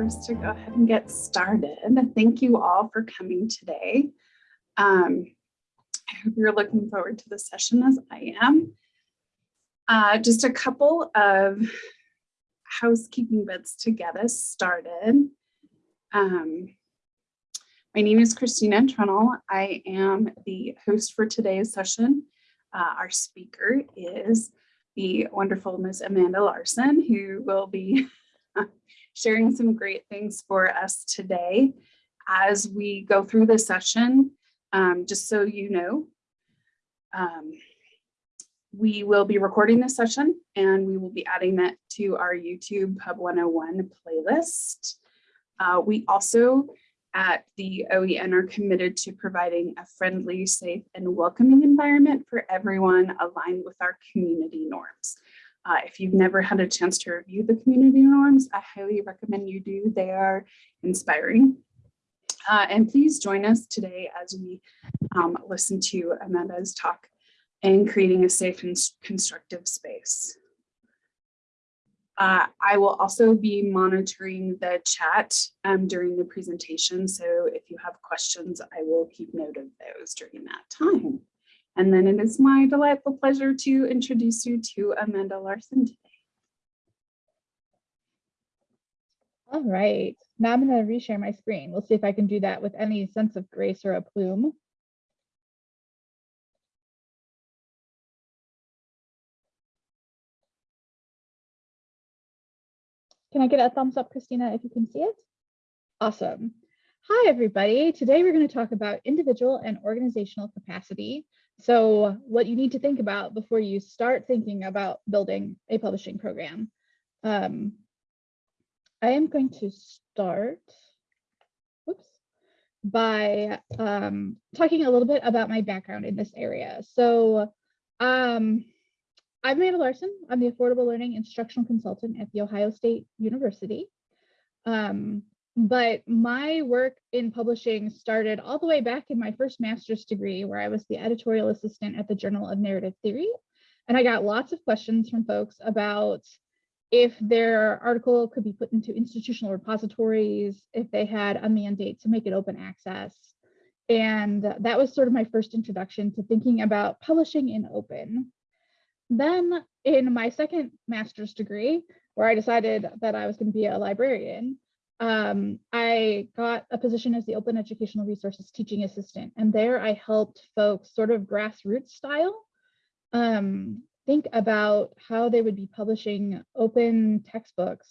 us to go ahead and get started. Thank you all for coming today. Um, I hope you're looking forward to the session as I am. Uh, just a couple of housekeeping bits to get us started. Um, my name is Christina Trunnell. I am the host for today's session. Uh, our speaker is the wonderful Ms. Amanda Larson, who will be sharing some great things for us today as we go through the session. Um, just so you know, um, we will be recording this session and we will be adding that to our YouTube Pub 101 playlist. Uh, we also at the OEN are committed to providing a friendly, safe, and welcoming environment for everyone aligned with our community norms. Uh, if you've never had a chance to review the community norms, I highly recommend you do. They are inspiring. Uh, and please join us today as we um, listen to Amanda's talk and creating a safe and constructive space. Uh, I will also be monitoring the chat um, during the presentation. So if you have questions, I will keep note of those during that time. And then it is my delightful pleasure to introduce you to Amanda Larson today. All right, now I'm going to reshare my screen. We'll see if I can do that with any sense of grace or a plume. Can I get a thumbs up, Christina, if you can see it? Awesome. Hi, everybody. Today we're going to talk about individual and organizational capacity. So what you need to think about before you start thinking about building a publishing program. Um, I am going to start whoops, by um, talking a little bit about my background in this area. So um, I'm Amanda Larson. I'm the Affordable Learning Instructional Consultant at The Ohio State University. Um, but my work in publishing started all the way back in my first master's degree, where I was the editorial assistant at the Journal of Narrative Theory. And I got lots of questions from folks about if their article could be put into institutional repositories, if they had a mandate to make it open access. And that was sort of my first introduction to thinking about publishing in open. Then in my second master's degree, where I decided that I was going to be a librarian, um, I got a position as the Open Educational Resources Teaching Assistant. And there I helped folks sort of grassroots style um, think about how they would be publishing open textbooks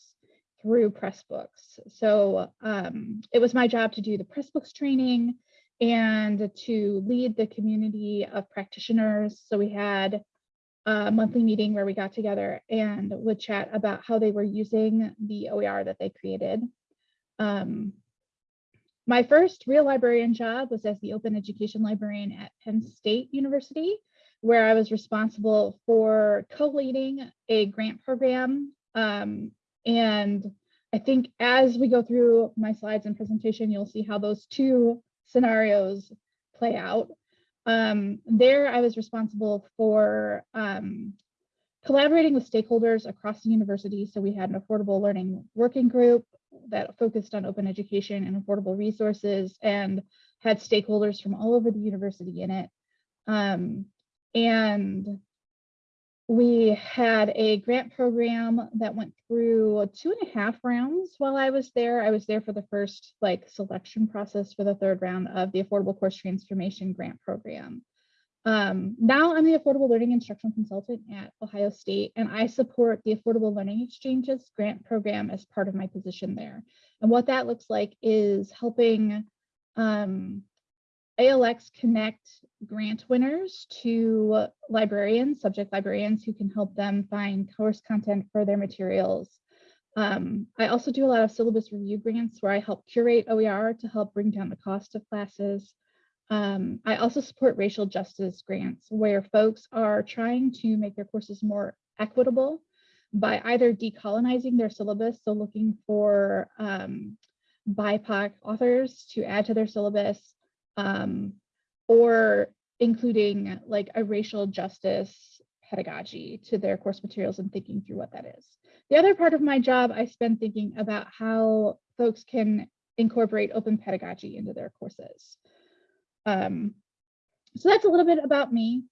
through Pressbooks. So um, it was my job to do the Pressbooks training and to lead the community of practitioners. So we had a monthly meeting where we got together and would chat about how they were using the OER that they created. Um, my first real librarian job was as the open education librarian at Penn State University, where I was responsible for co-leading a grant program. Um, and I think as we go through my slides and presentation, you'll see how those two scenarios play out. Um, there, I was responsible for um, collaborating with stakeholders across the university. So we had an affordable learning working group that focused on open education and affordable resources and had stakeholders from all over the university in it. Um, and we had a grant program that went through two and a half rounds while I was there. I was there for the first like selection process for the third round of the Affordable Course Transformation Grant Program. Um, now I'm the Affordable Learning Instructional Consultant at Ohio State, and I support the Affordable Learning Exchanges grant program as part of my position there. And what that looks like is helping um, ALX connect grant winners to librarians, subject librarians who can help them find course content for their materials. Um, I also do a lot of syllabus review grants where I help curate OER to help bring down the cost of classes. Um, I also support racial justice grants where folks are trying to make their courses more equitable by either decolonizing their syllabus, so looking for um, BIPOC authors to add to their syllabus, um, or including like a racial justice pedagogy to their course materials and thinking through what that is. The other part of my job, I spend thinking about how folks can incorporate open pedagogy into their courses. Um, so that's a little bit about me.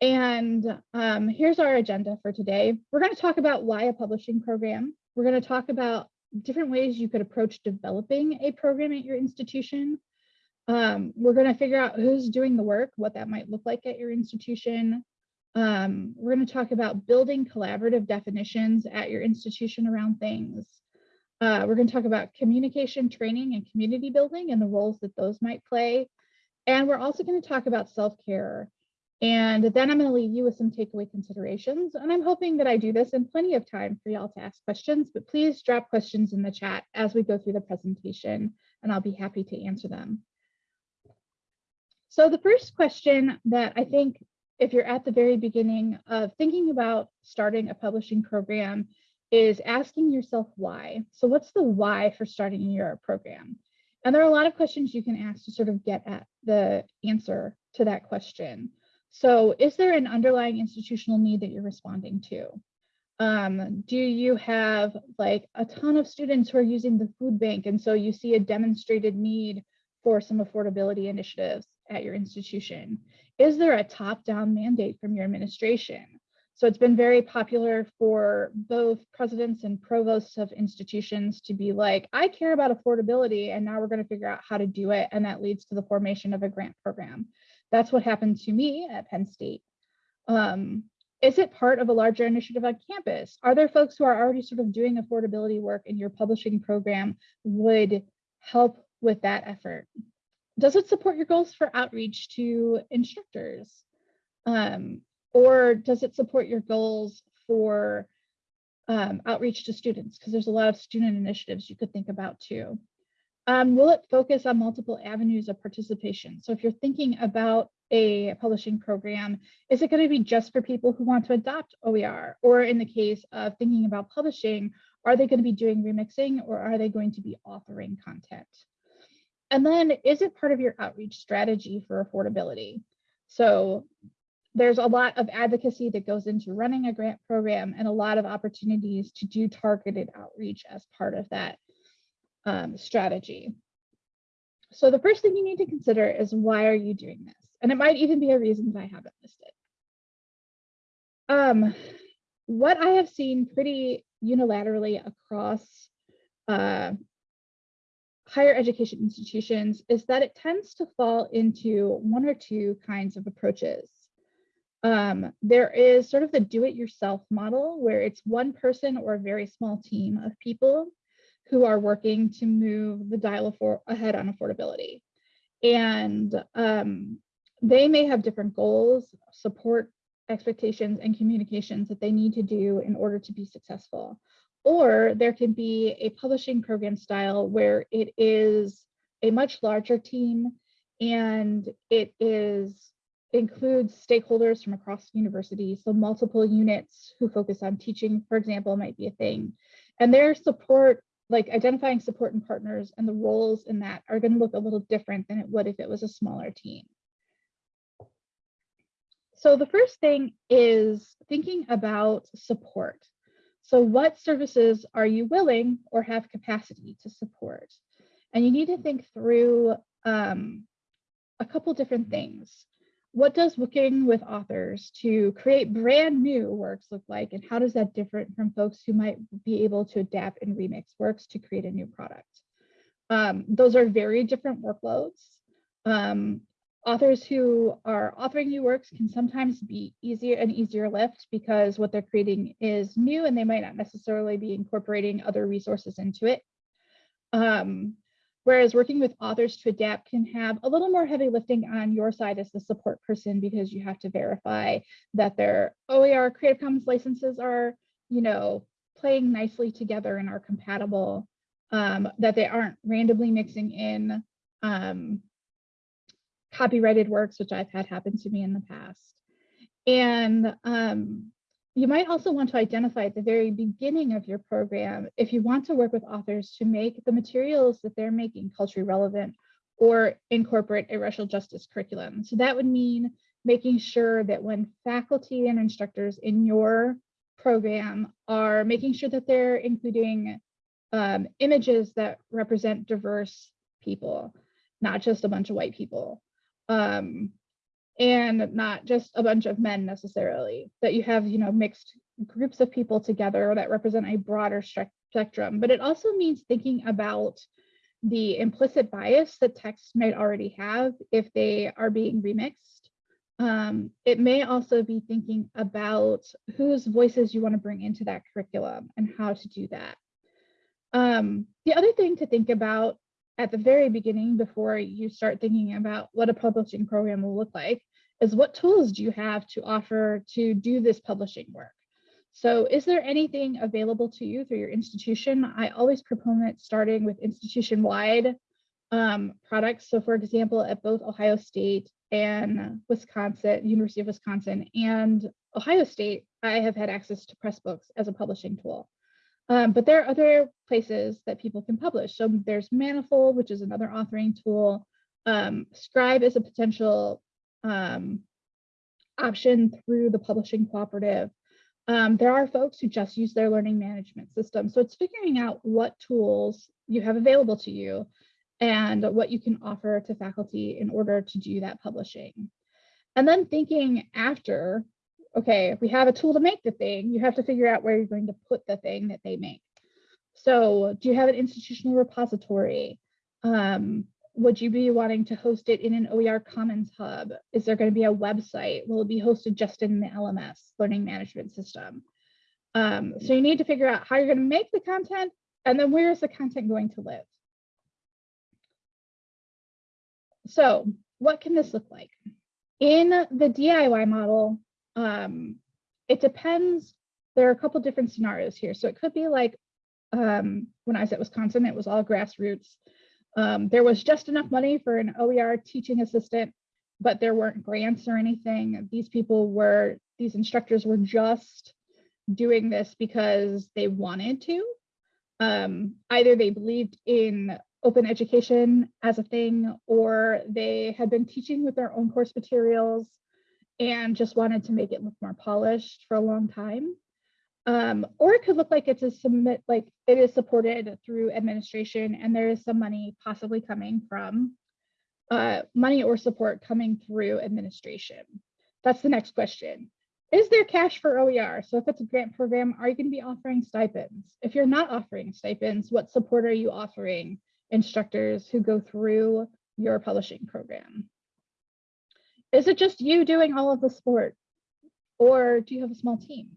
And um, here's our agenda for today. We're going to talk about why a publishing program. We're going to talk about different ways you could approach developing a program at your institution. Um, we're going to figure out who's doing the work, what that might look like at your institution. Um, we're going to talk about building collaborative definitions at your institution around things. Uh, we're going to talk about communication training and community building and the roles that those might play. And we're also going to talk about self-care. And then I'm going to leave you with some takeaway considerations. And I'm hoping that I do this in plenty of time for y'all to ask questions, but please drop questions in the chat as we go through the presentation, and I'll be happy to answer them. So the first question that I think if you're at the very beginning of thinking about starting a publishing program is asking yourself why. So what's the why for starting your program? And there are a lot of questions you can ask to sort of get at the answer to that question. So is there an underlying institutional need that you're responding to? Um, do you have like a ton of students who are using the food bank and so you see a demonstrated need for some affordability initiatives at your institution? Is there a top-down mandate from your administration? So it's been very popular for both presidents and provosts of institutions to be like, I care about affordability and now we're going to figure out how to do it. And that leads to the formation of a grant program. That's what happened to me at Penn State. Um, is it part of a larger initiative on campus? Are there folks who are already sort of doing affordability work and your publishing program would help with that effort? Does it support your goals for outreach to instructors? Um, or does it support your goals for um, outreach to students? Because there's a lot of student initiatives you could think about too. Um, will it focus on multiple avenues of participation? So if you're thinking about a publishing program, is it going to be just for people who want to adopt OER? Or in the case of thinking about publishing, are they going to be doing remixing or are they going to be authoring content? And then is it part of your outreach strategy for affordability? So there's a lot of advocacy that goes into running a grant program and a lot of opportunities to do targeted outreach as part of that um, strategy. So the first thing you need to consider is why are you doing this? And it might even be a reason that I haven't listed. Um, what I have seen pretty unilaterally across uh, higher education institutions is that it tends to fall into one or two kinds of approaches. Um, there is sort of the do-it-yourself model where it's one person or a very small team of people who are working to move the dial ahead on affordability. And um, they may have different goals, support expectations and communications that they need to do in order to be successful. Or there can be a publishing program style where it is a much larger team and it is includes stakeholders from across the university. So multiple units who focus on teaching, for example, might be a thing. And their support, like identifying support and partners and the roles in that are going to look a little different than it would if it was a smaller team. So the first thing is thinking about support. So what services are you willing or have capacity to support? And you need to think through um, a couple different things. What does working with authors to create brand new works look like? And how does that differ from folks who might be able to adapt and remix works to create a new product? Um, those are very different workloads. Um, authors who are authoring new works can sometimes be easier and easier lift because what they're creating is new and they might not necessarily be incorporating other resources into it. Um, whereas working with authors to adapt can have a little more heavy lifting on your side as the support person because you have to verify that their OER Creative Commons licenses are, you know, playing nicely together and are compatible, um, that they aren't randomly mixing in um, copyrighted works, which I've had happen to me in the past. And um, you might also want to identify at the very beginning of your program if you want to work with authors to make the materials that they're making culturally relevant or incorporate a racial justice curriculum. So that would mean making sure that when faculty and instructors in your program are making sure that they're including um, images that represent diverse people, not just a bunch of white people. Um, and not just a bunch of men necessarily, that you have, you know, mixed groups of people together that represent a broader spectrum. But it also means thinking about the implicit bias that texts might already have if they are being remixed. Um, it may also be thinking about whose voices you want to bring into that curriculum and how to do that. Um, the other thing to think about at the very beginning before you start thinking about what a publishing program will look like is what tools do you have to offer to do this publishing work? So is there anything available to you through your institution? I always proponent starting with institution-wide um, products. So for example, at both Ohio State and Wisconsin, University of Wisconsin and Ohio State, I have had access to Pressbooks as a publishing tool. Um, but there are other places that people can publish. So there's Manifold, which is another authoring tool. Um, Scribe is a potential um, option through the publishing cooperative. Um, there are folks who just use their learning management system. So it's figuring out what tools you have available to you and what you can offer to faculty in order to do that publishing. And then thinking after okay, if we have a tool to make the thing, you have to figure out where you're going to put the thing that they make. So do you have an institutional repository? Um, would you be wanting to host it in an OER Commons hub? Is there going to be a website? Will it be hosted just in the LMS, learning management system? Um, so you need to figure out how you're going to make the content and then where is the content going to live? So what can this look like? In the DIY model, um, it depends. There are a couple different scenarios here. So it could be like um, when I was at Wisconsin, it was all grassroots. Um, there was just enough money for an OER teaching assistant, but there weren't grants or anything. These people were, these instructors were just doing this because they wanted to. Um, either they believed in open education as a thing, or they had been teaching with their own course materials and just wanted to make it look more polished for a long time. Um, or it could look like it's a submit, like it is supported through administration and there is some money possibly coming from uh, money or support coming through administration. That's the next question. Is there cash for OER? So if it's a grant program, are you going to be offering stipends? If you're not offering stipends, what support are you offering instructors who go through your publishing program? Is it just you doing all of the sport? Or do you have a small team?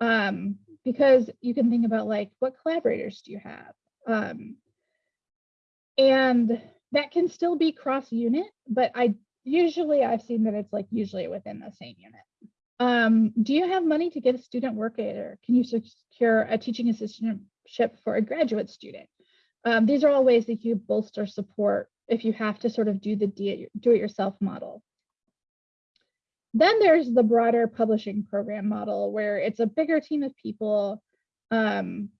Um, because you can think about like, what collaborators do you have? Um, and that can still be cross unit, but I usually I've seen that it's like usually within the same unit. Um, do you have money to get a student work aider? Can you secure a teaching assistantship for a graduate student? Um, these are all ways that you bolster support if you have to sort of do the do-it-yourself model. Then there's the broader publishing program model where it's a bigger team of people um,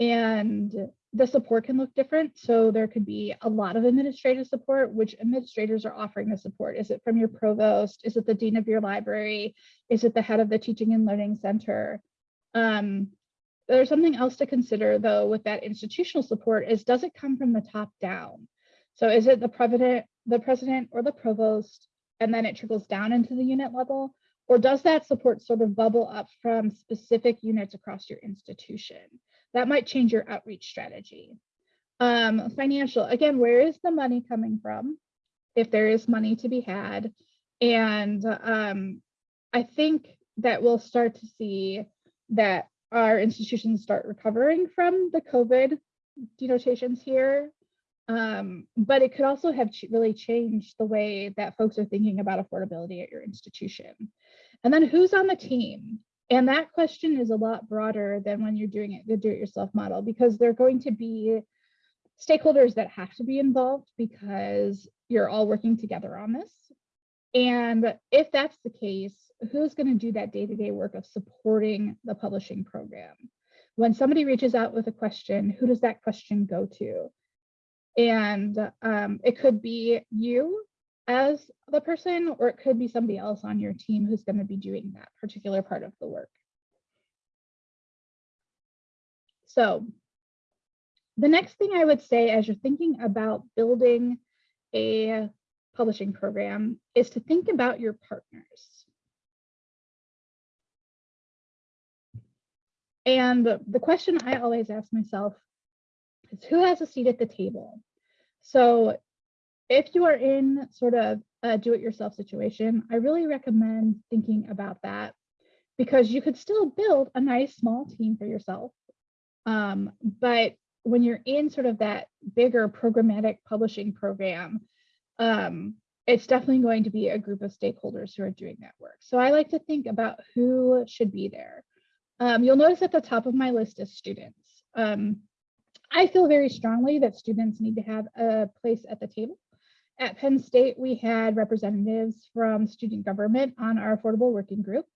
and the support can look different. So there could be a lot of administrative support, which administrators are offering the support. Is it from your provost? Is it the dean of your library? Is it the head of the teaching and learning center? Um, there's something else to consider though with that institutional support is does it come from the top down? So is it the president, the president or the provost, and then it trickles down into the unit level? Or does that support sort of bubble up from specific units across your institution? That might change your outreach strategy. Um, financial, again, where is the money coming from? If there is money to be had. And um, I think that we'll start to see that our institutions start recovering from the COVID denotations here um, but it could also have really changed the way that folks are thinking about affordability at your institution. And then who's on the team? And that question is a lot broader than when you're doing it the do-it-yourself model because there are going to be stakeholders that have to be involved because you're all working together on this. And if that's the case, who's going to do that day-to-day -day work of supporting the publishing program? When somebody reaches out with a question, who does that question go to? And um, it could be you as the person, or it could be somebody else on your team who's going to be doing that particular part of the work. So the next thing I would say as you're thinking about building a publishing program is to think about your partners. And the question I always ask myself who has a seat at the table? So if you are in sort of a do-it-yourself situation, I really recommend thinking about that because you could still build a nice small team for yourself. Um, but when you're in sort of that bigger programmatic publishing program, um, it's definitely going to be a group of stakeholders who are doing that work. So I like to think about who should be there. Um, you'll notice at the top of my list is students. Um, I feel very strongly that students need to have a place at the table. At Penn State, we had representatives from student government on our affordable working group.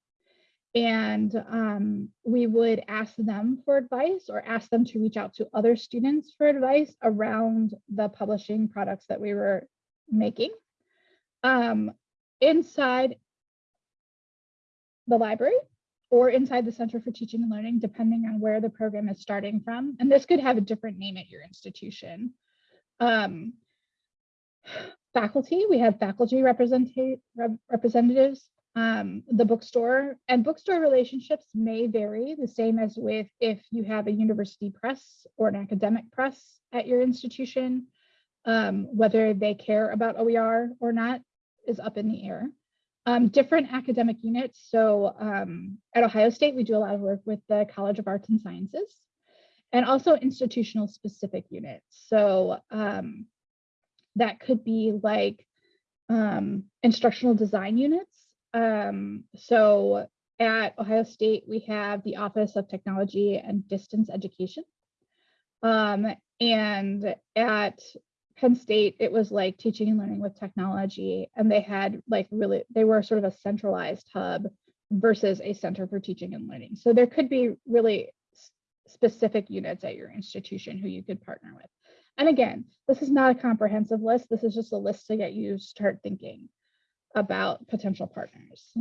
And um, we would ask them for advice or ask them to reach out to other students for advice around the publishing products that we were making. Um, inside the library or inside the Center for Teaching and Learning, depending on where the program is starting from. And this could have a different name at your institution. Um, faculty, we have faculty representative representatives, um, the bookstore and bookstore relationships may vary the same as with if you have a university press or an academic press at your institution, um, whether they care about OER or not is up in the air. Um, different academic units. So um, at Ohio State, we do a lot of work with the College of Arts and Sciences and also institutional specific units. So um, that could be like um, instructional design units. Um, so at Ohio State, we have the Office of Technology and Distance Education. Um, and at Penn State, it was like teaching and learning with technology. And they had like really, they were sort of a centralized hub versus a center for teaching and learning. So there could be really specific units at your institution who you could partner with. And again, this is not a comprehensive list. This is just a list to get you start thinking about potential partners.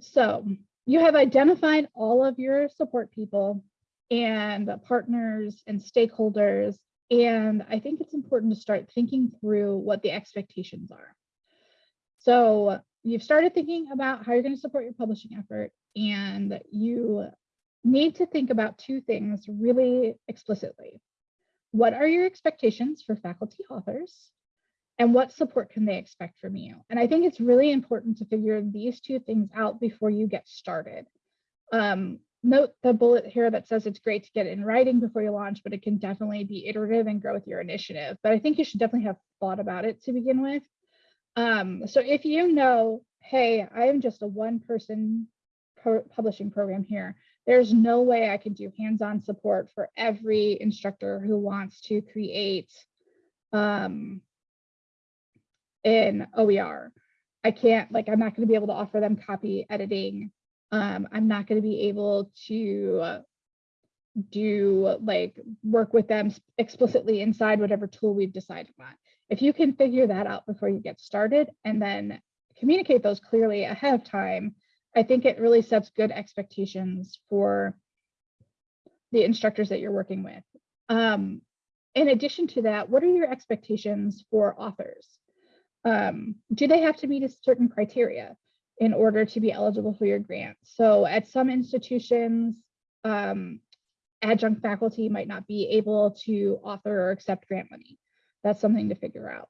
So you have identified all of your support people and partners and stakeholders. And I think it's important to start thinking through what the expectations are. So you've started thinking about how you're going to support your publishing effort and you need to think about two things really explicitly. What are your expectations for faculty authors? And what support can they expect from you? And I think it's really important to figure these two things out before you get started. Um, note the bullet here that says it's great to get it in writing before you launch, but it can definitely be iterative and grow with your initiative. But I think you should definitely have thought about it to begin with. Um, so if you know, hey, I am just a one person publishing program here, there's no way I can do hands-on support for every instructor who wants to create um, in OER. I can't, like, I'm not going to be able to offer them copy editing um, I'm not going to be able to do like work with them explicitly inside whatever tool we've decided on. If you can figure that out before you get started and then communicate those clearly ahead of time, I think it really sets good expectations for the instructors that you're working with. Um, in addition to that, what are your expectations for authors? Um, do they have to meet a certain criteria? In order to be eligible for your grant. So at some institutions, um, adjunct faculty might not be able to author or accept grant money. That's something to figure out.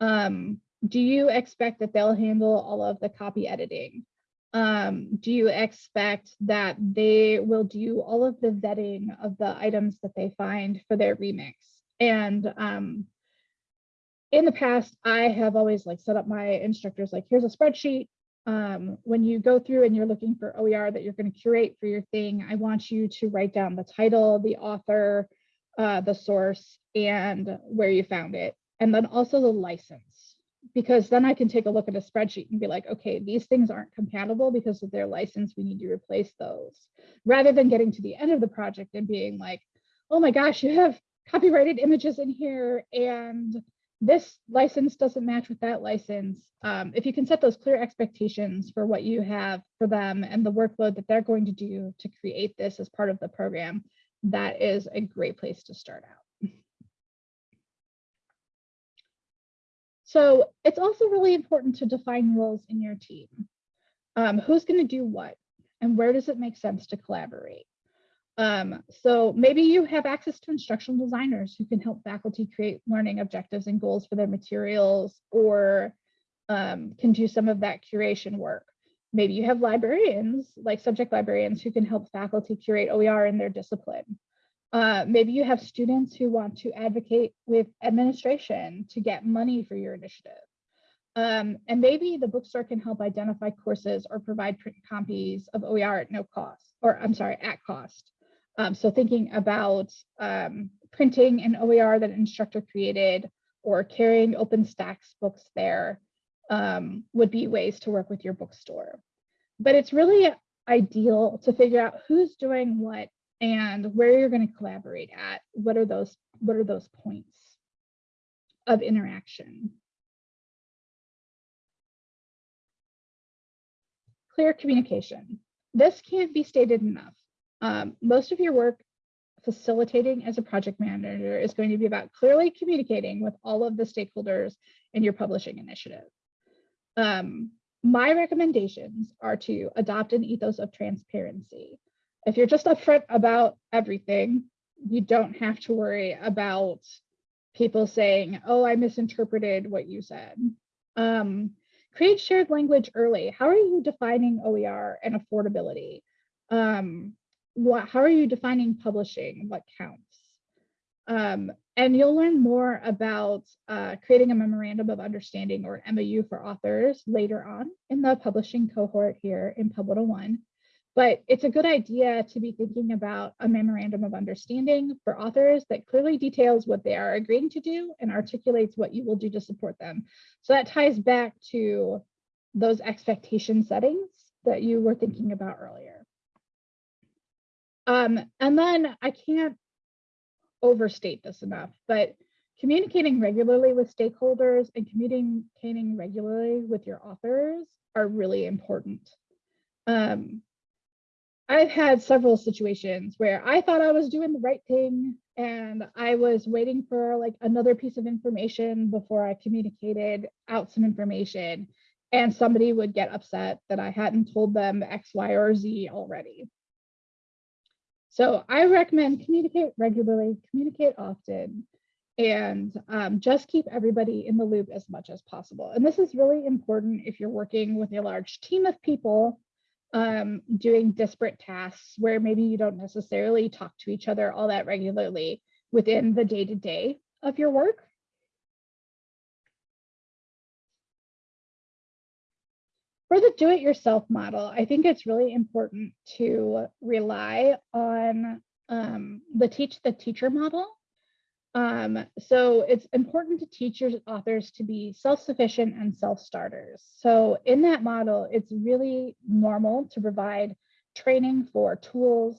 Um, do you expect that they'll handle all of the copy editing? Um, do you expect that they will do all of the vetting of the items that they find for their remix? And um, in the past, I have always like set up my instructors like, here's a spreadsheet, um, when you go through and you're looking for OER that you're going to curate for your thing, I want you to write down the title, the author, uh, the source, and where you found it, and then also the license. Because then I can take a look at a spreadsheet and be like, okay, these things aren't compatible because of their license. We need to replace those. Rather than getting to the end of the project and being like, oh my gosh, you have copyrighted images in here and this license doesn't match with that license. Um, if you can set those clear expectations for what you have for them and the workload that they're going to do to create this as part of the program, that is a great place to start out. So it's also really important to define roles in your team. Um, who's going to do what and where does it make sense to collaborate? Um, so maybe you have access to instructional designers who can help faculty create learning objectives and goals for their materials or um, can do some of that curation work. Maybe you have librarians, like subject librarians, who can help faculty curate OER in their discipline. Uh, maybe you have students who want to advocate with administration to get money for your initiative. Um, and maybe the bookstore can help identify courses or provide print copies of OER at no cost, or I'm sorry, at cost. Um, so thinking about um, printing an OER that an instructor created or carrying OpenStax books there um, would be ways to work with your bookstore. But it's really ideal to figure out who's doing what and where you're going to collaborate at. What are those, what are those points of interaction? Clear communication. This can't be stated enough. Um, most of your work facilitating as a project manager is going to be about clearly communicating with all of the stakeholders in your publishing initiative. Um, my recommendations are to adopt an ethos of transparency. If you're just upfront about everything, you don't have to worry about people saying, oh, I misinterpreted what you said. Um, create shared language early. How are you defining OER and affordability? Um, what, how are you defining publishing? What counts? Um, and you'll learn more about uh, creating a memorandum of understanding or MOU for authors later on in the publishing cohort here in Pub 101. But it's a good idea to be thinking about a memorandum of understanding for authors that clearly details what they are agreeing to do and articulates what you will do to support them. So that ties back to those expectation settings that you were thinking about earlier. Um, and then I can't overstate this enough, but communicating regularly with stakeholders and communicating regularly with your authors are really important. Um, I've had several situations where I thought I was doing the right thing and I was waiting for like another piece of information before I communicated out some information and somebody would get upset that I hadn't told them X, Y, or Z already. So I recommend communicate regularly, communicate often, and um, just keep everybody in the loop as much as possible. And this is really important if you're working with a large team of people um, doing disparate tasks where maybe you don't necessarily talk to each other all that regularly within the day-to-day -day of your work. For the do-it-yourself model, I think it's really important to rely on um, the teach the teacher model. Um, so it's important to teach your authors to be self-sufficient and self-starters. So in that model, it's really normal to provide training for tools,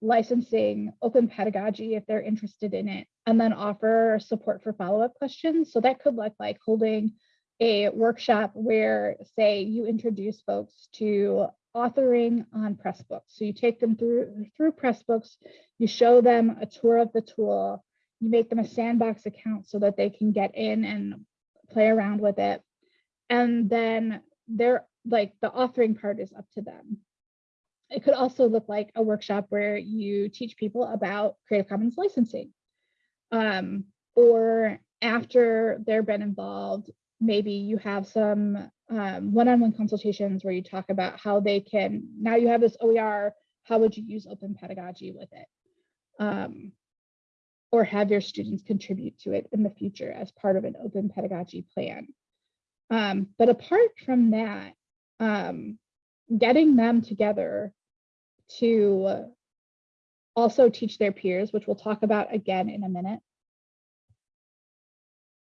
licensing, open pedagogy if they're interested in it, and then offer support for follow-up questions. So that could look like holding a workshop where, say, you introduce folks to authoring on Pressbooks. So you take them through, through Pressbooks, you show them a tour of the tool, you make them a sandbox account so that they can get in and play around with it. And then they're like the authoring part is up to them. It could also look like a workshop where you teach people about Creative Commons licensing. Um, or after they've been involved, maybe you have some um, one-on-one consultations where you talk about how they can, now you have this OER, how would you use open pedagogy with it? Um, or have your students contribute to it in the future as part of an open pedagogy plan. Um, but apart from that, um, getting them together to also teach their peers, which we'll talk about again in a minute.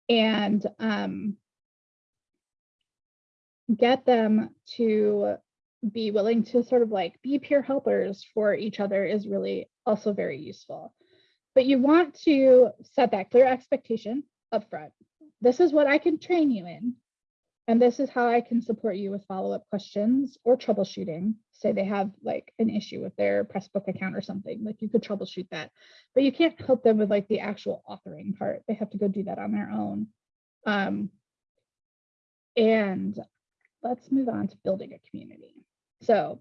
And um, get them to be willing to sort of like be peer helpers for each other is really also very useful. But you want to set that clear expectation up front. this is what I can train you in. And this is how I can support you with follow-up questions or troubleshooting. Say they have like an issue with their Pressbook account or something, like you could troubleshoot that, but you can't help them with like the actual authoring part. They have to go do that on their own. Um, and let's move on to building a community. So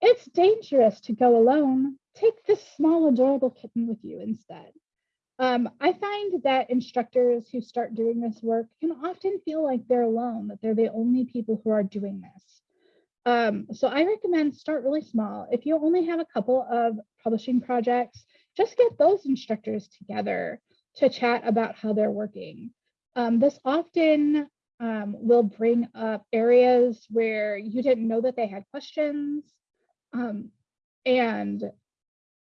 it's dangerous to go alone. Take this small, adorable kitten with you instead. Um, I find that instructors who start doing this work can often feel like they're alone, that they're the only people who are doing this. Um, so I recommend start really small. If you only have a couple of publishing projects, just get those instructors together to chat about how they're working. Um, this often um, will bring up areas where you didn't know that they had questions. Um, and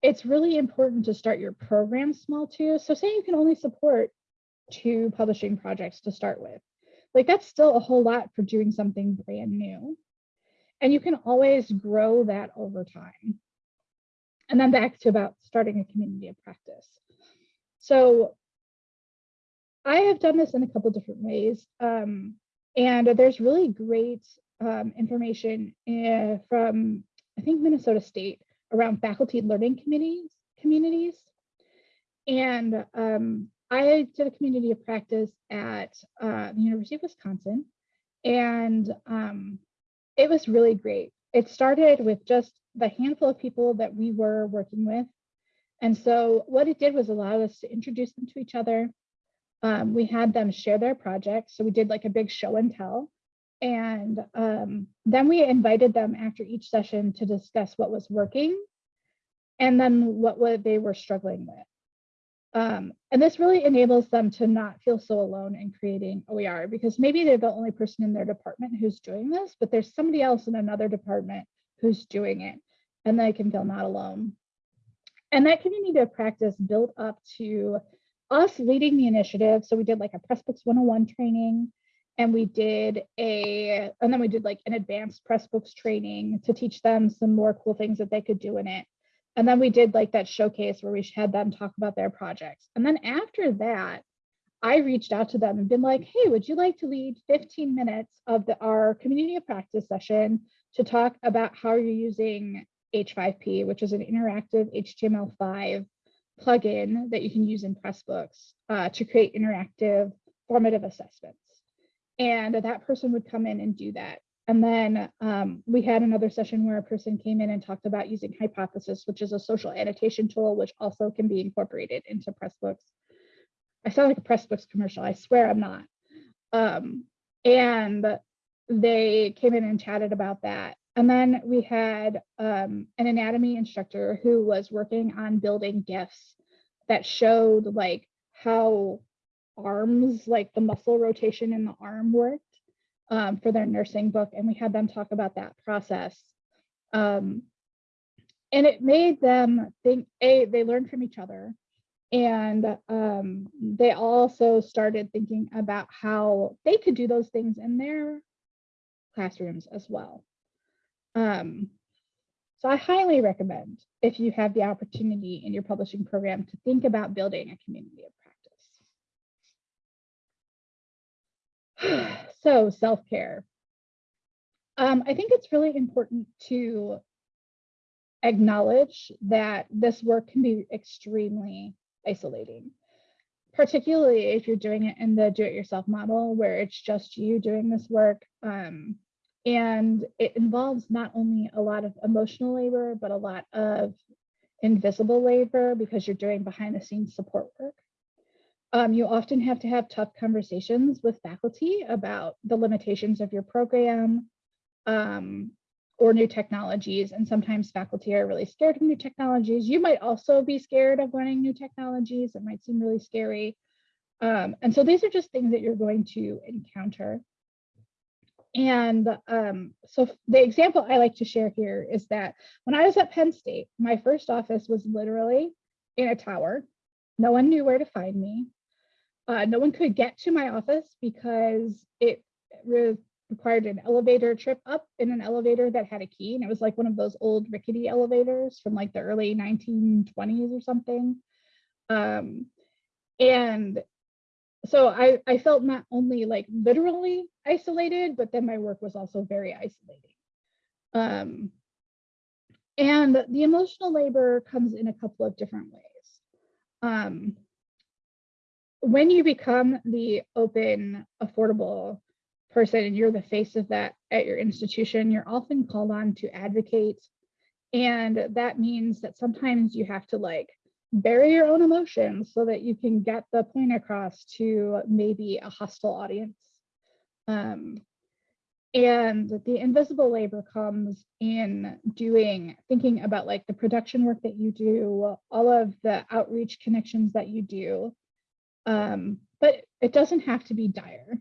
it's really important to start your program small too. So say you can only support two publishing projects to start with. Like that's still a whole lot for doing something brand new. And you can always grow that over time. And then back to about starting a community of practice. So I have done this in a couple different ways. Um, and there's really great um, information uh, from, I think, Minnesota State around faculty learning committees, communities. And um, I did a community of practice at uh, the University of Wisconsin, and um, it was really great. It started with just the handful of people that we were working with. And so what it did was allow us to introduce them to each other. Um, we had them share their projects. So we did like a big show and tell. And um, then we invited them after each session to discuss what was working and then what, what they were struggling with. Um, and this really enables them to not feel so alone in creating OER because maybe they're the only person in their department who's doing this, but there's somebody else in another department who's doing it and they can feel not alone. And that community of practice built up to us leading the initiative. So we did like a Pressbooks 101 training and we did a, and then we did like an advanced Pressbooks training to teach them some more cool things that they could do in it. And then we did like that showcase where we had them talk about their projects. And then after that, I reached out to them and been like, hey, would you like to lead 15 minutes of the, our community of practice session to talk about how you're using H5P, which is an interactive HTML5 plugin that you can use in Pressbooks uh, to create interactive formative assessments. And that person would come in and do that. And then um, we had another session where a person came in and talked about using Hypothesis, which is a social annotation tool, which also can be incorporated into Pressbooks. I sound like a Pressbooks commercial. I swear I'm not. Um, and they came in and chatted about that. And then we had um, an anatomy instructor who was working on building GIFs that showed like how arms, like the muscle rotation in the arm worked um, for their nursing book. And we had them talk about that process. Um, and it made them think, A, they learned from each other. And um, they also started thinking about how they could do those things in their classrooms as well. Um, so I highly recommend if you have the opportunity in your publishing program to think about building a community of practice. so self-care. Um, I think it's really important to acknowledge that this work can be extremely isolating, particularly if you're doing it in the do-it-yourself model where it's just you doing this work. Um, and it involves not only a lot of emotional labor, but a lot of invisible labor because you're doing behind the scenes support work. Um, you often have to have tough conversations with faculty about the limitations of your program um, or new technologies. And sometimes faculty are really scared of new technologies. You might also be scared of learning new technologies. It might seem really scary. Um, and so these are just things that you're going to encounter. And um, so the example I like to share here is that when I was at Penn State, my first office was literally in a tower. No one knew where to find me. Uh, no one could get to my office because it re required an elevator trip up in an elevator that had a key. And it was like one of those old rickety elevators from like the early 1920s or something. Um, and so I, I felt not only like literally isolated, but then my work was also very isolating. Um, and the emotional labor comes in a couple of different ways. Um, when you become the open, affordable person and you're the face of that at your institution, you're often called on to advocate. And that means that sometimes you have to like bury your own emotions so that you can get the point across to maybe a hostile audience. Um, and the invisible labor comes in doing, thinking about like the production work that you do, all of the outreach connections that you do. Um, but it doesn't have to be dire.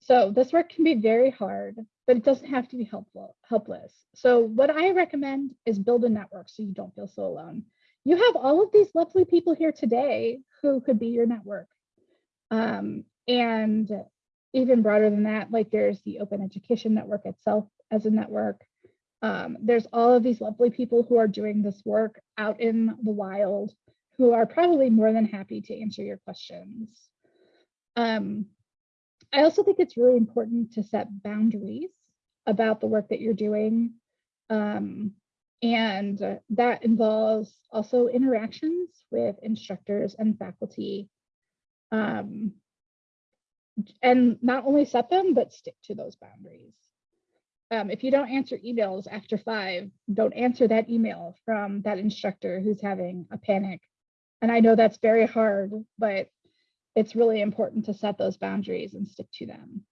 So this work can be very hard, but it doesn't have to be helpful, helpless. So what I recommend is build a network so you don't feel so alone. You have all of these lovely people here today who could be your network. Um, and even broader than that, like there's the Open Education Network itself as a network. Um, there's all of these lovely people who are doing this work out in the wild who are probably more than happy to answer your questions. Um, I also think it's really important to set boundaries about the work that you're doing. Um, and that involves also interactions with instructors and faculty. Um, and not only set them, but stick to those boundaries. Um, if you don't answer emails after five, don't answer that email from that instructor who's having a panic. And I know that's very hard, but it's really important to set those boundaries and stick to them.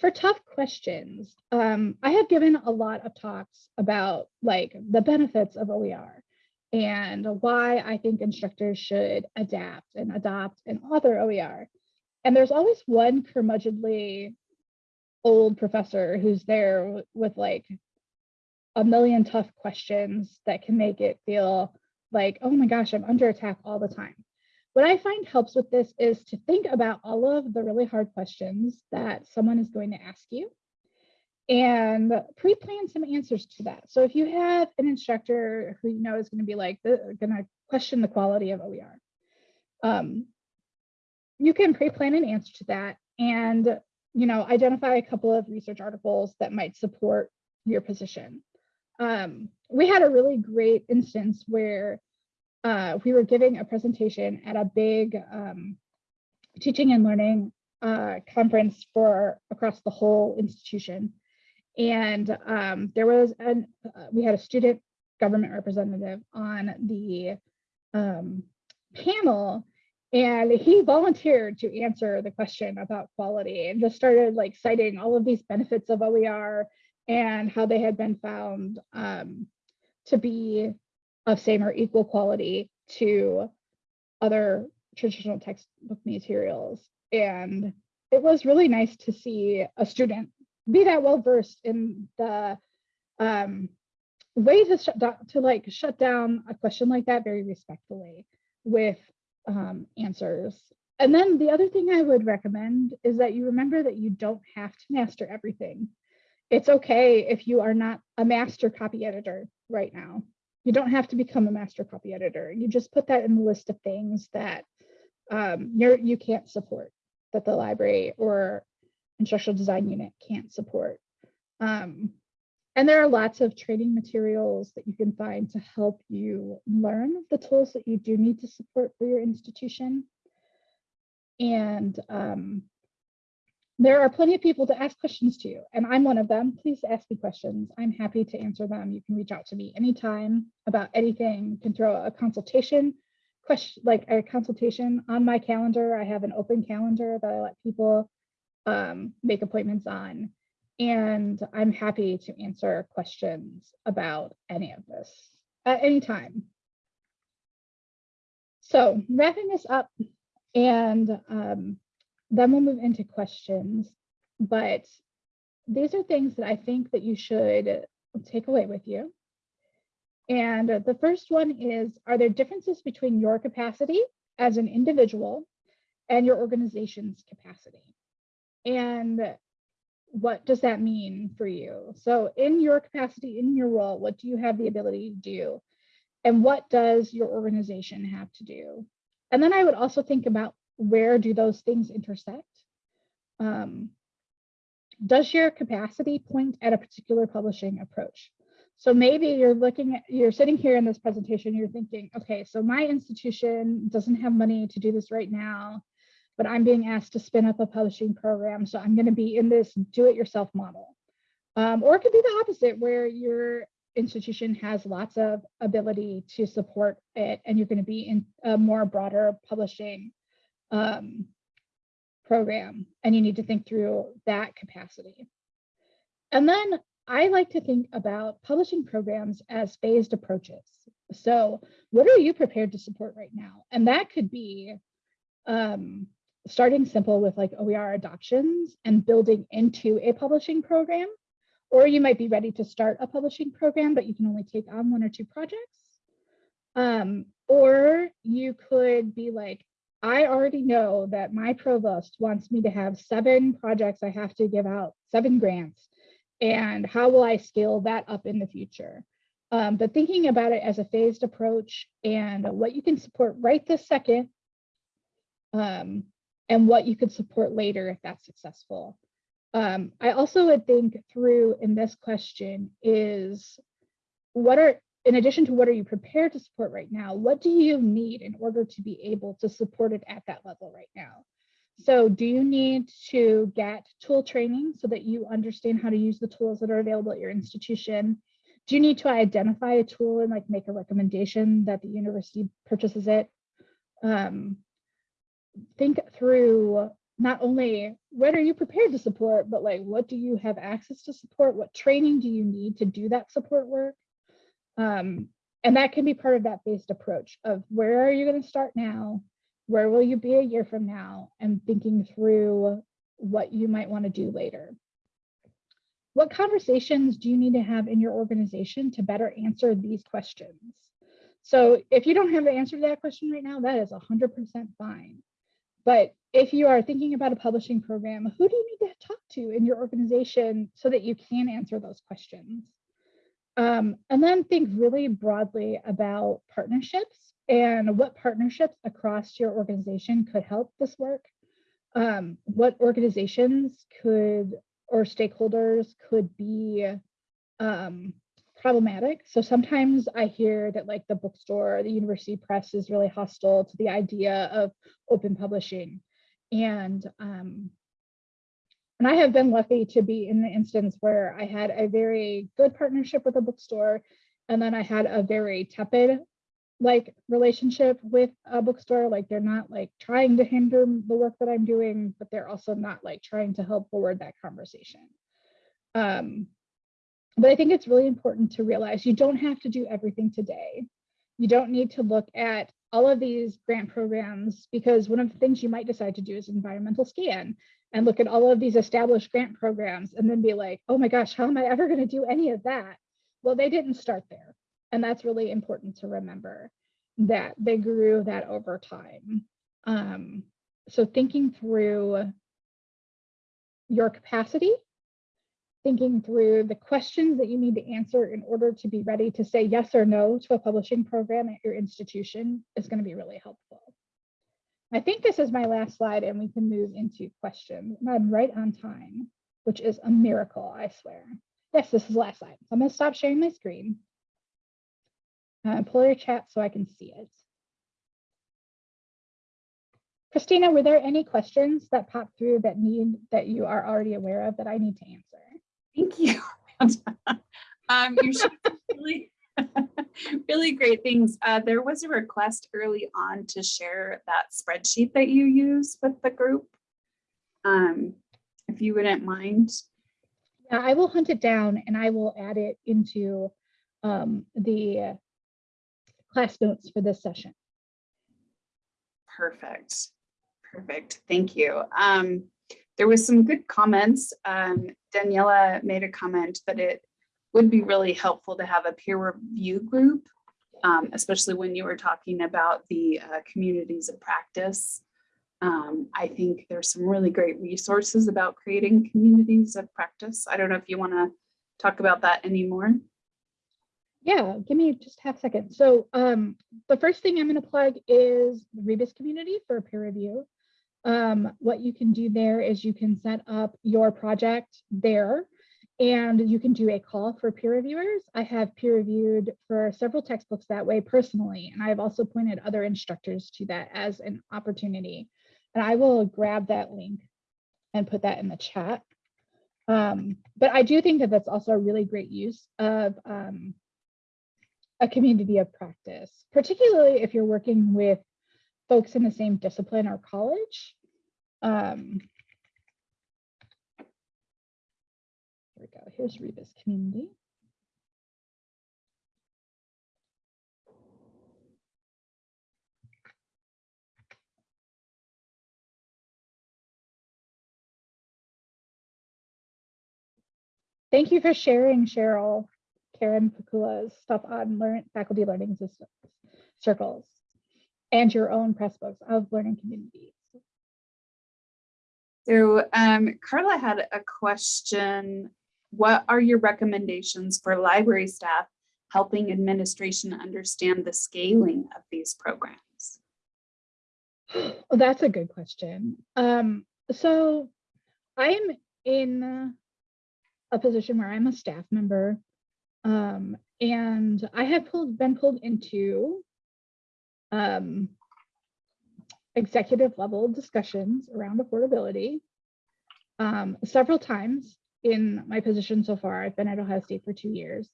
For tough questions, um, I have given a lot of talks about like the benefits of OER and why I think instructors should adapt and adopt and author OER. And there's always one curmudgeonly old professor who's there with like a million tough questions that can make it feel like, oh my gosh, I'm under attack all the time. What I find helps with this is to think about all of the really hard questions that someone is going to ask you and pre-plan some answers to that. So if you have an instructor who you know is going to be like, going to question the quality of OER, um, you can pre-plan an answer to that and you know identify a couple of research articles that might support your position. Um, we had a really great instance where uh, we were giving a presentation at a big um, teaching and learning uh, conference for across the whole institution. And um, there was an, uh, we had a student government representative on the um, panel and he volunteered to answer the question about quality and just started like citing all of these benefits of OER and how they had been found um, to be of same or equal quality to other traditional textbook materials. And it was really nice to see a student be that well versed in the um, way to shut down, to like shut down a question like that very respectfully with um, answers. And then the other thing I would recommend is that you remember that you don't have to master everything. It's okay if you are not a master copy editor right now. You don't have to become a master copy editor. You just put that in the list of things that um, you're, you can't support, that the library or instructional design unit can't support. Um, and there are lots of training materials that you can find to help you learn the tools that you do need to support for your institution. And um, there are plenty of people to ask questions to, and I'm one of them. Please ask me questions. I'm happy to answer them. You can reach out to me anytime about anything. You can throw a consultation question, like a consultation on my calendar. I have an open calendar that I let people um, make appointments on and I'm happy to answer questions about any of this at any time. So wrapping this up, and um, then we'll move into questions. But these are things that I think that you should take away with you. And the first one is, are there differences between your capacity as an individual and your organization's capacity? And what does that mean for you? So in your capacity, in your role, what do you have the ability to do? And what does your organization have to do? And then I would also think about where do those things intersect? Um, does your capacity point at a particular publishing approach? So maybe you're looking at, you're sitting here in this presentation, you're thinking, okay, so my institution doesn't have money to do this right now, but I'm being asked to spin up a publishing program. So I'm gonna be in this do-it-yourself model. Um, or it could be the opposite where your institution has lots of ability to support it and you're gonna be in a more broader publishing um, program and you need to think through that capacity. And then I like to think about publishing programs as phased approaches. So what are you prepared to support right now? And that could be um, starting simple with like OER adoptions and building into a publishing program. Or you might be ready to start a publishing program, but you can only take on one or two projects. Um, or you could be like, I already know that my provost wants me to have seven projects I have to give out, seven grants. And how will I scale that up in the future? Um, but thinking about it as a phased approach and what you can support right this second um, and what you could support later if that's successful. Um, I also would think through in this question is what are in addition to what are you prepared to support right now, what do you need in order to be able to support it at that level right now? So do you need to get tool training so that you understand how to use the tools that are available at your institution? Do you need to identify a tool and like make a recommendation that the university purchases it? Um, think through not only what are you prepared to support, but like what do you have access to support? What training do you need to do that support work? Um, and that can be part of that phased approach of where are you going to start now? Where will you be a year from now? And thinking through what you might want to do later. What conversations do you need to have in your organization to better answer these questions? So if you don't have the answer to that question right now, that is 100% fine. But if you are thinking about a publishing program, who do you need to talk to in your organization so that you can answer those questions? Um, and then think really broadly about partnerships and what partnerships across your organization could help this work. Um, what organizations could or stakeholders could be um, problematic. So sometimes I hear that like the bookstore, the university press is really hostile to the idea of open publishing. And um, and I have been lucky to be in the instance where I had a very good partnership with a bookstore, and then I had a very tepid like relationship with a bookstore. Like they're not like trying to hinder the work that I'm doing, but they're also not like trying to help forward that conversation. Um, but I think it's really important to realize you don't have to do everything today. You don't need to look at all of these grant programs because one of the things you might decide to do is environmental scan and look at all of these established grant programs and then be like, oh my gosh, how am I ever going to do any of that? Well, they didn't start there. And that's really important to remember that they grew that over time. Um, so thinking through your capacity, thinking through the questions that you need to answer in order to be ready to say yes or no to a publishing program at your institution is going to be really helpful. I think this is my last slide and we can move into questions. I'm right on time, which is a miracle, I swear. Yes, this is the last slide. So I'm gonna stop sharing my screen. Uh, pull your chat so I can see it. Christina, were there any questions that popped through that need that you are already aware of that I need to answer? Thank you. um, you should really really great things. Uh, there was a request early on to share that spreadsheet that you use with the group. Um, if you wouldn't mind. Yeah, I will hunt it down and I will add it into um, the class notes for this session. Perfect. Perfect. Thank you. Um, there was some good comments. Um, Daniela made a comment that it would be really helpful to have a peer review group, um, especially when you were talking about the uh, communities of practice. Um, I think there's some really great resources about creating communities of practice. I don't know if you want to talk about that anymore. Yeah, give me just half a second. So um, the first thing I'm going to plug is the Rebus community for peer review. um, what you can do there is you can set up your project there and you can do a call for peer reviewers. I have peer reviewed for several textbooks that way personally, and I've also pointed other instructors to that as an opportunity. And I will grab that link and put that in the chat. Um, but I do think that that's also a really great use of um, a community of practice, particularly if you're working with folks in the same discipline or college. Um, here we go. Here's Rebus community. Thank you for sharing, Cheryl, Karen Pakula's stuff on learn, faculty learning systems, circles and your own Pressbooks of learning communities. So um, Carla had a question. What are your recommendations for library staff helping administration understand the scaling of these programs? Well, that's a good question. Um, so I'm in a position where I'm a staff member um, and I have pulled, been pulled into um, executive level discussions around affordability um, several times in my position so far. I've been at Ohio State for two years.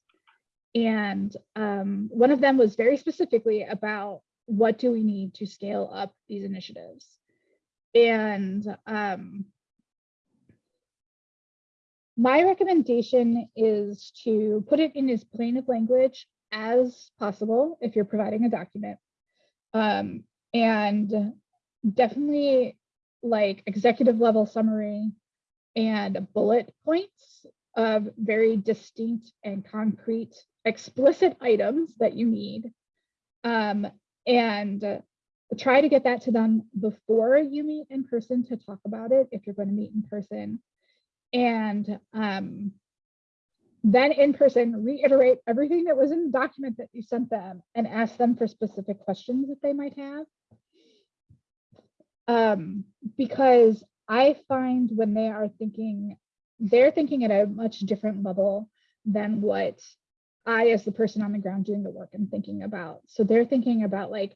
And um, one of them was very specifically about what do we need to scale up these initiatives? And um, my recommendation is to put it in as plain of language as possible if you're providing a document. Um, and definitely like executive level summary and bullet points of very distinct and concrete explicit items that you need. Um, and try to get that to them before you meet in person to talk about it if you're going to meet in person. And um, then in person, reiterate everything that was in the document that you sent them and ask them for specific questions that they might have. Um, because I find when they are thinking, they're thinking at a much different level than what I, as the person on the ground doing the work, am thinking about. So they're thinking about like,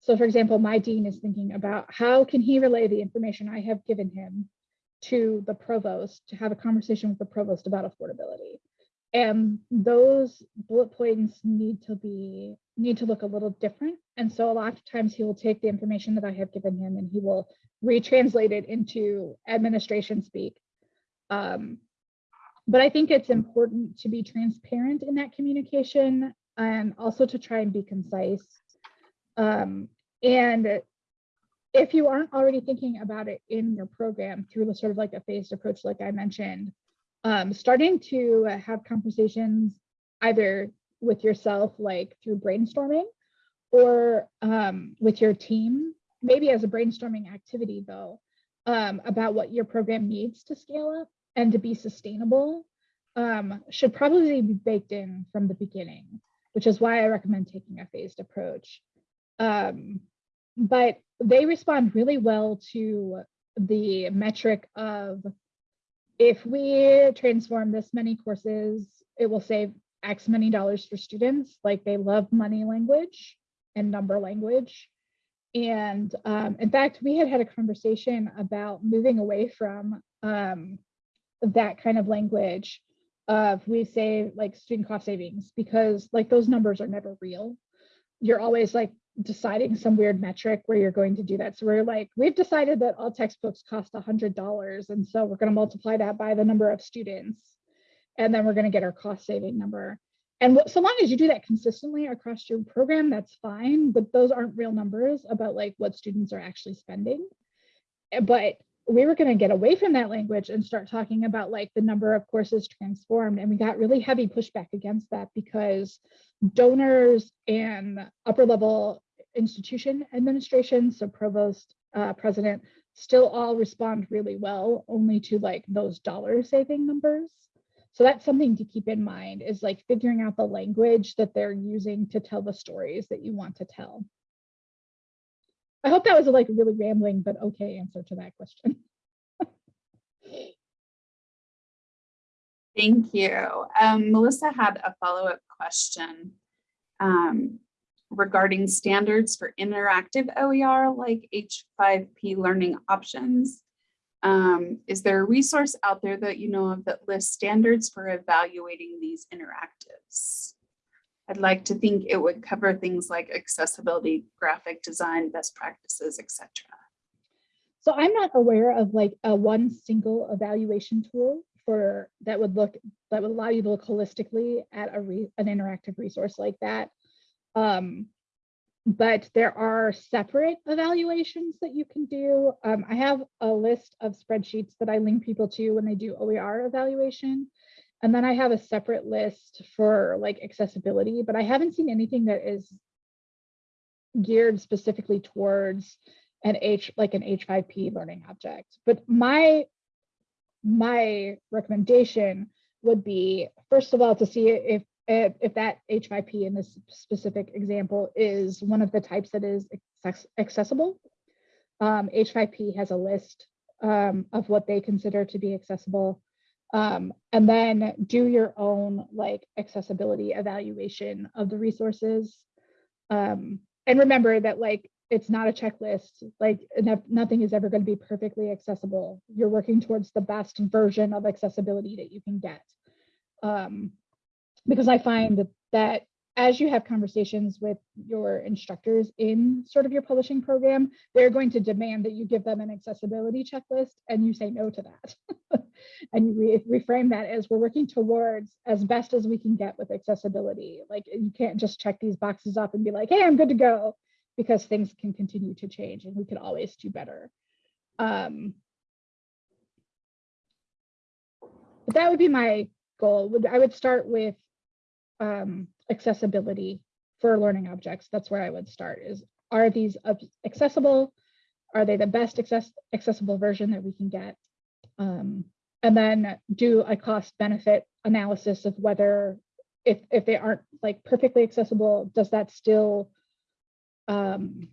so for example, my dean is thinking about how can he relay the information I have given him to the provost to have a conversation with the provost about affordability. And those bullet points need to be need to look a little different. And so a lot of times he will take the information that I have given him and he will retranslate it into administration speak. Um, but I think it's important to be transparent in that communication and also to try and be concise. Um, and if you aren't already thinking about it in your program through the sort of like a phased approach, like I mentioned, um, starting to have conversations either with yourself, like through brainstorming or um, with your team, maybe as a brainstorming activity though, um, about what your program needs to scale up and to be sustainable um, should probably be baked in from the beginning, which is why I recommend taking a phased approach. Um, but they respond really well to the metric of if we transform this many courses, it will save X many dollars for students. Like they love money language and number language. And um, in fact, we had had a conversation about moving away from um, that kind of language of we say like student cost savings because like those numbers are never real. You're always like deciding some weird metric where you're going to do that. So we're like, we've decided that all textbooks cost $100. And so we're going to multiply that by the number of students. And then we're going to get our cost saving number. And so long as you do that consistently across your program, that's fine. But those aren't real numbers about like what students are actually spending. Eh, but we were going to get away from that language and start talking about like the number of courses transformed. And we got really heavy pushback against that because donors and upper level institution administration, so provost, uh, president, still all respond really well only to like those dollar saving numbers. So that's something to keep in mind is like figuring out the language that they're using to tell the stories that you want to tell. I hope that was a like really rambling, but okay answer to that question. Thank you. Um, Melissa had a follow-up question um, regarding standards for interactive OER like H5P learning options. Um, is there a resource out there that you know of that lists standards for evaluating these interactives? I'd like to think it would cover things like accessibility, graphic design, best practices, etc. So I'm not aware of like a one single evaluation tool for that would look that would allow you to look holistically at a re, an interactive resource like that. Um, but there are separate evaluations that you can do. Um, I have a list of spreadsheets that I link people to when they do OER evaluation. And then I have a separate list for like accessibility, but I haven't seen anything that is geared specifically towards an H like an H5P learning object. But my my recommendation would be first of all to see if if, if that H5P in this specific example is one of the types that is accessible. Um, H5P has a list um, of what they consider to be accessible. Um, and then do your own like accessibility evaluation of the resources. Um, and remember that like it's not a checklist, like nothing is ever going to be perfectly accessible. You're working towards the best version of accessibility that you can get. Um, because I find that, as you have conversations with your instructors in sort of your publishing program, they're going to demand that you give them an accessibility checklist and you say no to that. and you re reframe that as we're working towards as best as we can get with accessibility. Like you can't just check these boxes up and be like, hey, I'm good to go because things can continue to change and we could always do better. Um, but that would be my goal. Would I would start with um, accessibility for learning objects. That's where I would start is, are these accessible? Are they the best access accessible version that we can get? Um, and then do a cost benefit analysis of whether if, if they aren't like perfectly accessible, does that still, um,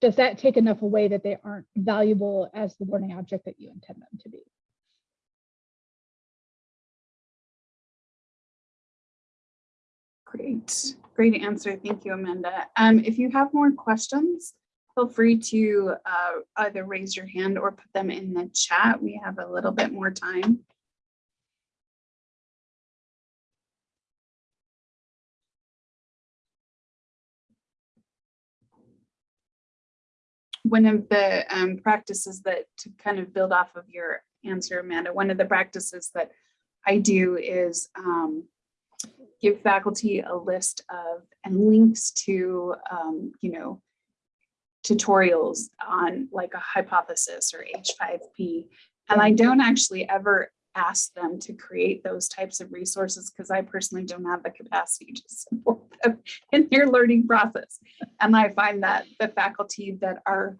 does that take enough away that they aren't valuable as the learning object that you intend them to be? Great, great answer. Thank you, Amanda. Um, if you have more questions, feel free to uh, either raise your hand or put them in the chat. We have a little bit more time. One of the um, practices that to kind of build off of your answer, Amanda, one of the practices that I do is um, give faculty a list of and links to, um, you know, tutorials on like a hypothesis or H5P. And I don't actually ever ask them to create those types of resources because I personally don't have the capacity to support them in their learning process. And I find that the faculty that are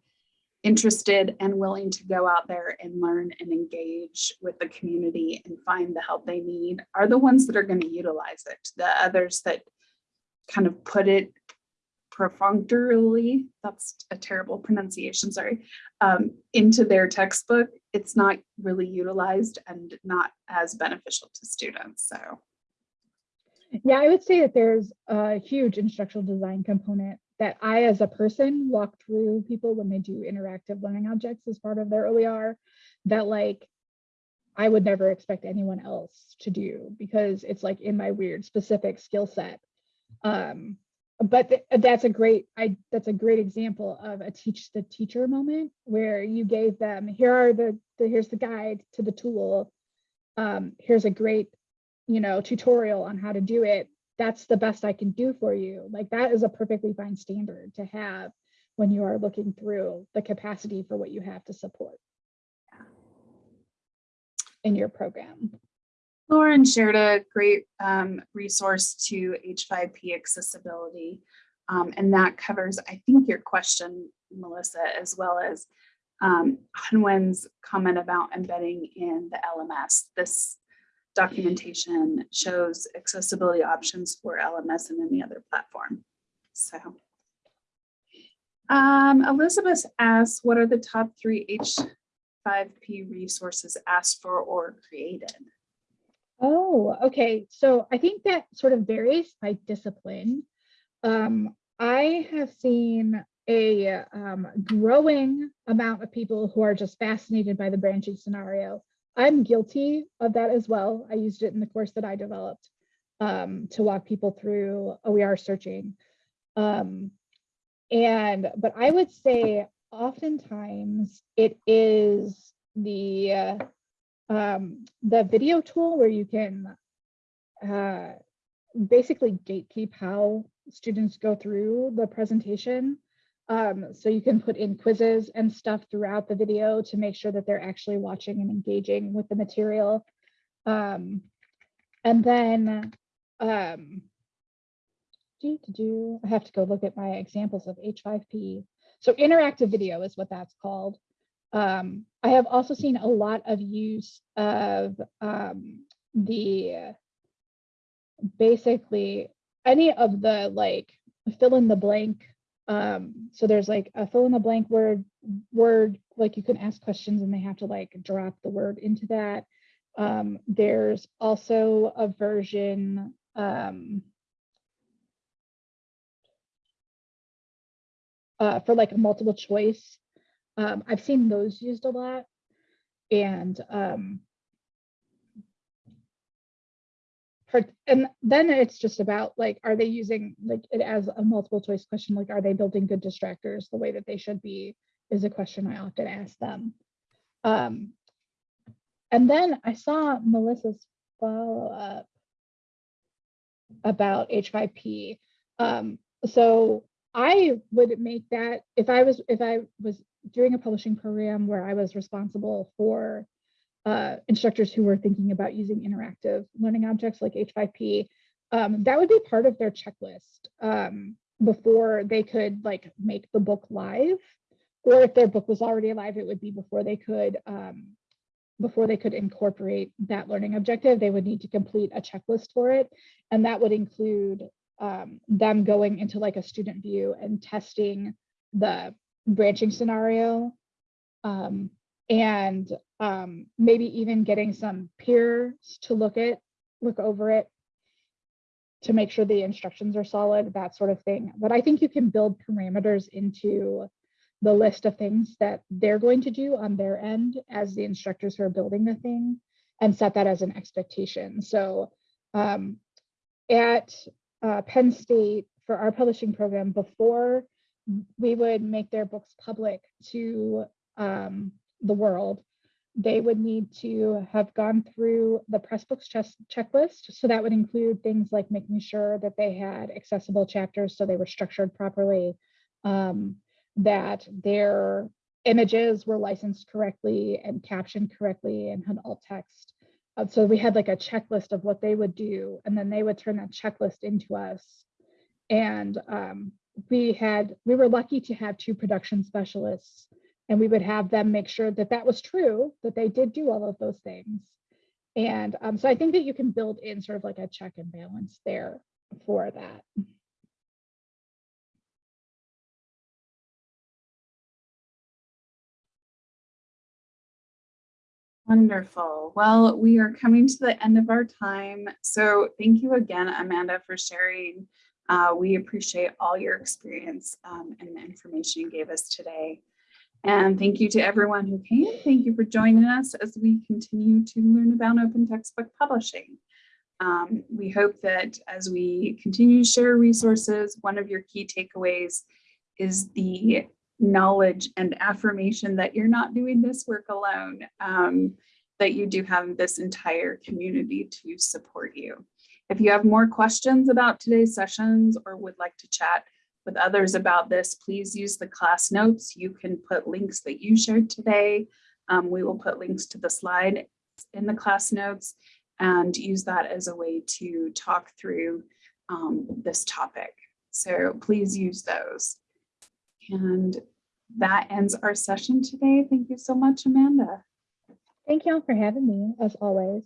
interested and willing to go out there and learn and engage with the community and find the help they need are the ones that are going to utilize it. The others that kind of put it perfunctorily, that's a terrible pronunciation, sorry, um, into their textbook, it's not really utilized and not as beneficial to students. So yeah, I would say that there's a huge instructional design component that I, as a person, walk through people when they do interactive learning objects as part of their OER that like I would never expect anyone else to do because it's like in my weird specific skill set. Um, but th that's a great I that's a great example of a teach the teacher moment where you gave them here are the, the here's the guide to the tool. Um, here's a great you know tutorial on how to do it that's the best I can do for you. Like that is a perfectly fine standard to have when you are looking through the capacity for what you have to support in your program. Lauren shared a great um, resource to H5P accessibility. Um, and that covers, I think, your question, Melissa, as well as um, Hanwen's comment about embedding in the LMS. This documentation shows accessibility options for LMS and any other platform. So Um, Elizabeth asks, what are the top three H5P resources asked for or created? Oh, okay. So I think that sort of varies by discipline. Um, I have seen a um, growing amount of people who are just fascinated by the branching scenario. I'm guilty of that as well. I used it in the course that I developed um, to walk people through OER searching. Um, and, but I would say oftentimes it is the, uh, um, the video tool where you can uh, basically gatekeep how students go through the presentation. Um, so you can put in quizzes and stuff throughout the video to make sure that they're actually watching and engaging with the material. Um, and then um, do, do, I have to go look at my examples of H5P. So interactive video is what that's called. Um, I have also seen a lot of use of um, the basically any of the like fill in the blank. Um, so there's like a fill in the blank word, word, like you can ask questions and they have to like drop the word into that. Um, there's also a version, um, uh, for like a multiple choice. Um, I've seen those used a lot. And um, for, and then it's just about like, are they using like it as a multiple choice question? Like, are they building good distractors the way that they should be is a question I often ask them. Um, and then I saw Melissa's follow up about H5P. Um, so I would make that if I was if I was doing a publishing program where I was responsible for uh, instructors who were thinking about using interactive learning objects like H5P, um, that would be part of their checklist um, before they could like make the book live. Or if their book was already live, it would be before they could um, before they could incorporate that learning objective, they would need to complete a checklist for it. And that would include um, them going into like a student view and testing the branching scenario um, and um, maybe even getting some peers to look at look over it to make sure the instructions are solid that sort of thing. But i think you can build parameters into the list of things that they're going to do on their end as the instructors who are building the thing and set that as an expectation. So um, at uh, penn state for our publishing program before we would make their books public to um, the world, they would need to have gone through the Pressbooks chess checklist. So that would include things like making sure that they had accessible chapters so they were structured properly, um, that their images were licensed correctly and captioned correctly and had alt text. Uh, so we had like a checklist of what they would do, and then they would turn that checklist into us. And um, we had, we were lucky to have two production specialists and we would have them make sure that that was true, that they did do all of those things. And um, so I think that you can build in sort of like a check and balance there for that. Wonderful. Well, we are coming to the end of our time. So thank you again, Amanda, for sharing. Uh, we appreciate all your experience um, and the information you gave us today. And thank you to everyone who came. Thank you for joining us as we continue to learn about open textbook publishing. Um, we hope that as we continue to share resources, one of your key takeaways is the knowledge and affirmation that you're not doing this work alone, um, that you do have this entire community to support you. If you have more questions about today's sessions or would like to chat with others about this, please use the class notes. You can put links that you shared today. Um, we will put links to the slide in the class notes and use that as a way to talk through um, this topic. So please use those. And that ends our session today. Thank you so much, Amanda. Thank you all for having me, as always.